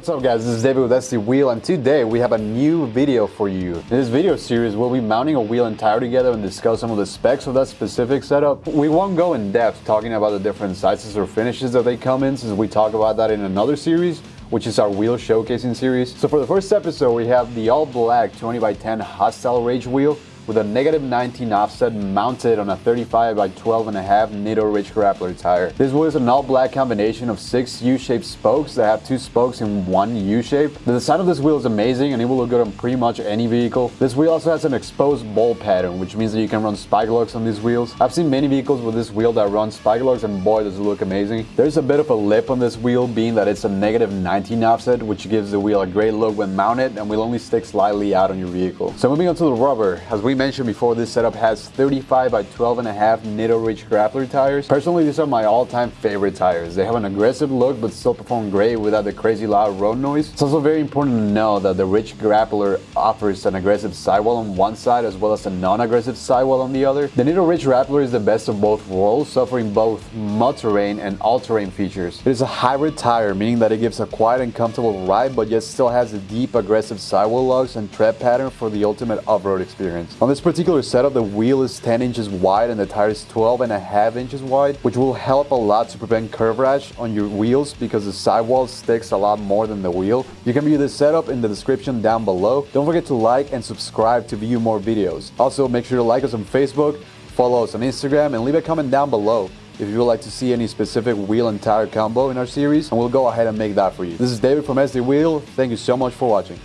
What's up guys, this is David with SD Wheel and today we have a new video for you. In this video series we'll be mounting a wheel and tire together and discuss some of the specs of that specific setup. We won't go in depth talking about the different sizes or finishes that they come in since we talk about that in another series which is our wheel showcasing series. So for the first episode we have the all black 20 by 10 Hostile Rage wheel with a negative 19 offset mounted on a 35 by 12 and a half Nitto Ridge Grappler tire. This is an all black combination of six U-shaped spokes that have two spokes in one U-shape. The design of this wheel is amazing and it will look good on pretty much any vehicle. This wheel also has an exposed bolt pattern which means that you can run spike lugs on these wheels. I've seen many vehicles with this wheel that run spike lugs and boy does it look amazing. There's a bit of a lip on this wheel being that it's a negative 19 offset which gives the wheel a great look when mounted and will only stick slightly out on your vehicle. So moving on to the rubber, as we mentioned before, this setup has 35 by 12 and a half Nitto Ridge Grappler tires. Personally, these are my all-time favorite tires. They have an aggressive look but still perform great without the crazy loud road noise. It's also very important to know that the Ridge Grappler offers an aggressive sidewall on one side as well as a non-aggressive sidewall on the other. The Nitto Ridge Grappler is the best of both worlds, offering both mud terrain and all-terrain features. It is a hybrid tire, meaning that it gives a quiet and comfortable ride but yet still has the deep aggressive sidewall lugs and tread pattern for the ultimate off-road experience. On this particular particular setup, the wheel is 10 inches wide and the tire is 12 and a half inches wide, which will help a lot to prevent curb rash on your wheels because the sidewall sticks a lot more than the wheel. You can view this setup in the description down below. Don't forget to like and subscribe to view more videos. Also, make sure to like us on Facebook, follow us on Instagram, and leave a comment down below if you would like to see any specific wheel and tire combo in our series, and we'll go ahead and make that for you. This is David from SD Wheel. Thank you so much for watching.